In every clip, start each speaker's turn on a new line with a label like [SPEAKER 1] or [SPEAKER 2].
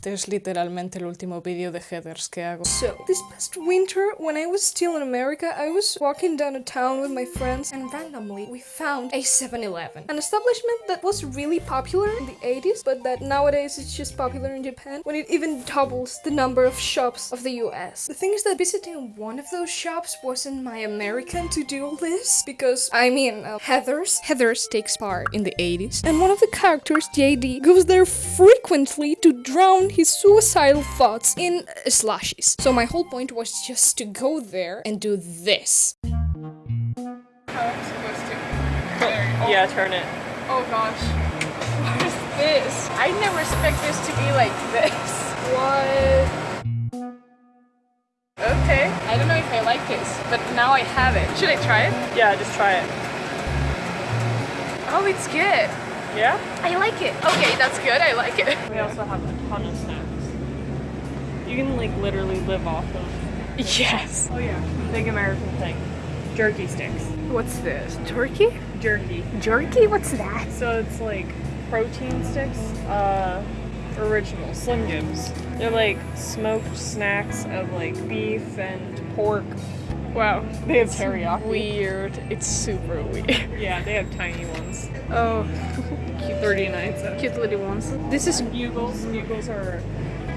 [SPEAKER 1] Este es literalmente el último vídeo de Heathers que hago.
[SPEAKER 2] So, this past winter, when I was still in America, I was walking down a town with my friends and randomly we found a 7-Eleven. An establishment that was really popular in the 80s, but that nowadays it's just popular in Japan when it even doubles the number of shops of the US. The thing is that visiting one of those shops wasn't my American to-do list because, I mean, uh, Heathers. Heathers takes part in the 80s. And one of the characters, JD, goes there frequently to drown his suicidal thoughts in slushies. So my whole point was just to go there and do this. Oh, oh.
[SPEAKER 3] Yeah, turn it.
[SPEAKER 2] Oh gosh. What is this? I never expect this to be like this. What? Okay. I don't know if I like this, but now I have it. Should I try it?
[SPEAKER 3] Yeah, just try it.
[SPEAKER 2] Oh, it's good.
[SPEAKER 3] Yeah?
[SPEAKER 2] I like it. Okay, that's good. I like it.
[SPEAKER 3] We also have a ton of snacks. You can like literally live off of.
[SPEAKER 2] Yes.
[SPEAKER 3] Oh yeah. Big American thing. Jerky sticks.
[SPEAKER 2] What's this? Turkey?
[SPEAKER 3] Jerky.
[SPEAKER 2] Jerky? What's that?
[SPEAKER 3] So it's like protein sticks. Uh, original Slim Jims. They're like smoked snacks of like beef and pork.
[SPEAKER 2] Wow.
[SPEAKER 3] They have teriyaki.
[SPEAKER 2] Weird. It's super weird.
[SPEAKER 3] Yeah, they have tiny ones.
[SPEAKER 2] Oh,
[SPEAKER 3] Cute 39 cents.
[SPEAKER 2] cute little ones. This is
[SPEAKER 3] Bugles. Bugles are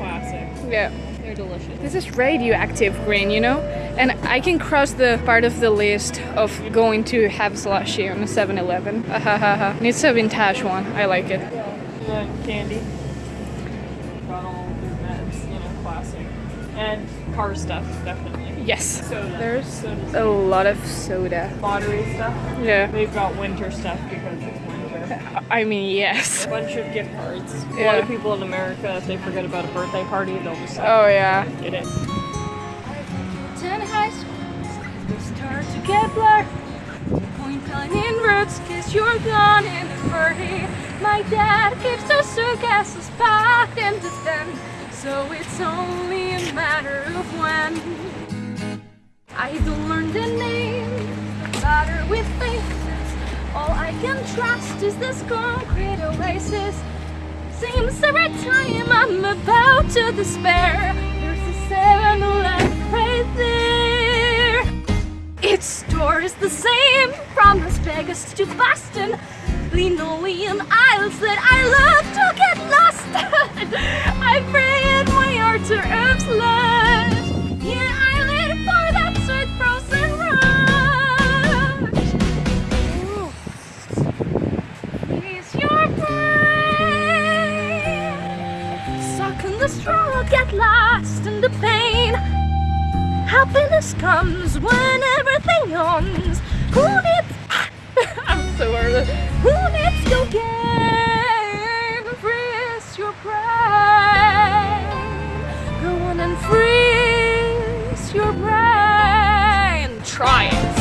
[SPEAKER 3] classic.
[SPEAKER 2] yeah.
[SPEAKER 3] They're delicious.
[SPEAKER 2] This is radioactive green, you know? And I can cross the part of the list of going to have slushy on a 7-Eleven. Ahahaha. And it's a vintage one. I like it.
[SPEAKER 3] Candy. Got all their meds, you know, classic. And car stuff, definitely.
[SPEAKER 2] Yes.
[SPEAKER 3] Soda.
[SPEAKER 2] There's
[SPEAKER 3] Soda's
[SPEAKER 2] a lot of soda.
[SPEAKER 3] lottery stuff.
[SPEAKER 2] Yeah.
[SPEAKER 3] They've got winter stuff because.
[SPEAKER 2] I mean, yes.
[SPEAKER 3] A bunch of gift cards. A lot of people in America, if they forget about a birthday party, they'll just like,
[SPEAKER 2] Oh, yeah.
[SPEAKER 3] get it.
[SPEAKER 2] Ten high schools, they start to get blurred. Point line in roads, cause you're gone in a hurry. My dad keeps those suitcases packed and defend, so it's only a matter of when. I don't All I can trust is this concrete oasis. Seems every time I'm about to despair, there's a 7-Eleven right there. Its store is the same from Las Vegas to Boston. Linoleum aisles that I love to get lost. Lost in the pain? Happiness comes when everything owns. Who needs? I'm so nervous. Who needs cocaine? Freeze your brain. Go on and freeze your brain. Try it.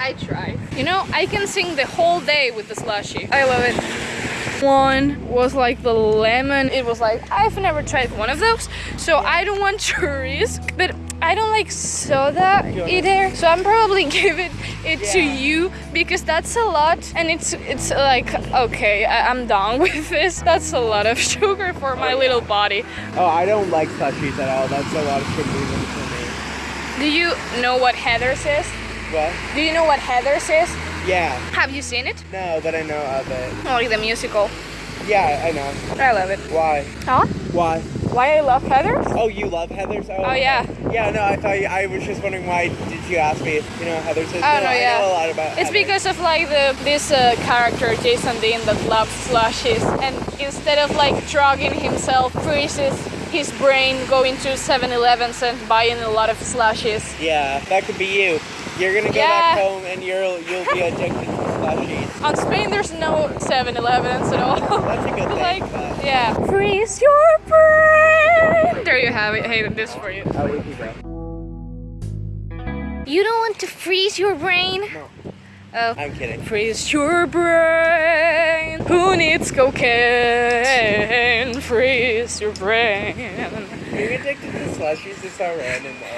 [SPEAKER 2] I try. You know, I can sing the whole day with the slushy. I love it. One was like the lemon. It was like, I've never tried one of those, so I don't want to risk. But I don't like soda either, so I'm probably giving it to you because that's a lot, and it's it's like okay, I, I'm done with this. That's a lot of sugar for my oh, little body.
[SPEAKER 4] Oh, I don't like slushies at all. That's a lot of sugar for me.
[SPEAKER 2] Do you know what Heathers is?
[SPEAKER 4] What?
[SPEAKER 2] Do you know what Heathers is?
[SPEAKER 4] Yeah.
[SPEAKER 2] Have you seen it?
[SPEAKER 4] No, but I know of it.
[SPEAKER 2] Oh, like the musical.
[SPEAKER 4] Yeah, I know.
[SPEAKER 2] I love it.
[SPEAKER 4] Why?
[SPEAKER 2] Huh?
[SPEAKER 4] Why?
[SPEAKER 2] Why I love Heathers?
[SPEAKER 4] Oh, you love Heathers?
[SPEAKER 2] Oh, yeah.
[SPEAKER 4] Yeah, no, I thought you, I was just wondering why did you ask me? You know, Heathers is.
[SPEAKER 2] Oh,
[SPEAKER 4] no,
[SPEAKER 2] no,
[SPEAKER 4] I
[SPEAKER 2] yeah.
[SPEAKER 4] know a lot about.
[SPEAKER 2] It's
[SPEAKER 4] Heathers.
[SPEAKER 2] because of like the this uh, character Jason Dean that loves slushies, and instead of like drugging himself, freezes his brain going to 7-Elevens and buying a lot of slushies.
[SPEAKER 4] Yeah, that could be you. You're gonna go
[SPEAKER 2] Yeah.
[SPEAKER 4] back home and you'll you'll be addicted to slushies.
[SPEAKER 2] On Spain, there's no 7-Elevens at all.
[SPEAKER 4] That's a good thing.
[SPEAKER 2] like,
[SPEAKER 4] but-
[SPEAKER 2] yeah. Freeze your brain. There you have it. Hey, this for you.
[SPEAKER 4] Can go.
[SPEAKER 2] You don't want to freeze your brain?
[SPEAKER 4] No.
[SPEAKER 2] Oh.
[SPEAKER 4] I'm kidding.
[SPEAKER 2] Freeze your brain. Who needs cocaine? Freeze your brain.
[SPEAKER 4] Being addicted to slushies is so random. though.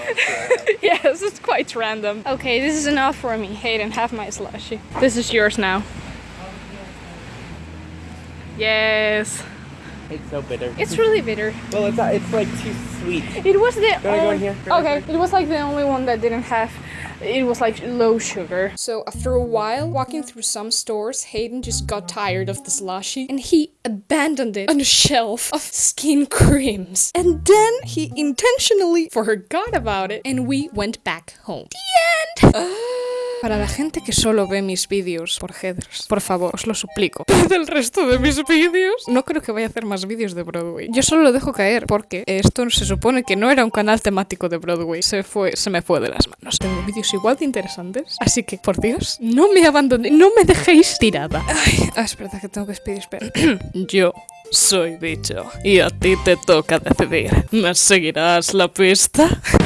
[SPEAKER 4] Yeah.
[SPEAKER 2] yes, it's quite random. Okay, this is enough for me. Hayden, have my slushie. This is yours now. Yes.
[SPEAKER 4] It's so bitter.
[SPEAKER 3] It's really bitter.
[SPEAKER 4] well, it's uh, it's like too sweet.
[SPEAKER 3] It was the
[SPEAKER 4] Go, go
[SPEAKER 3] only-
[SPEAKER 4] in here. Go in
[SPEAKER 3] okay. It was like the only one that didn't have. It was like low sugar.
[SPEAKER 2] So after a while, walking through some stores, Hayden just got tired of the slushy and he abandoned it on a shelf of skin creams. And then he intentionally forgot about it and we went back home. The end! Ah. Para la gente que solo ve mis vídeos por headers, por favor, os lo suplico. Ved el resto de mis vídeos. No creo que vaya a hacer más vídeos de Broadway. Yo solo lo dejo caer porque esto se supone que no era un canal temático de Broadway. Se fue, se me fue de las manos. Tengo vídeos igual de interesantes. Así que, por Dios, no me abandonéis, no me dejéis tirada. Ay, ah, espera, que tengo que despedir, espera. Yo soy bicho y a ti te toca decidir. ¿Me seguirás la pista?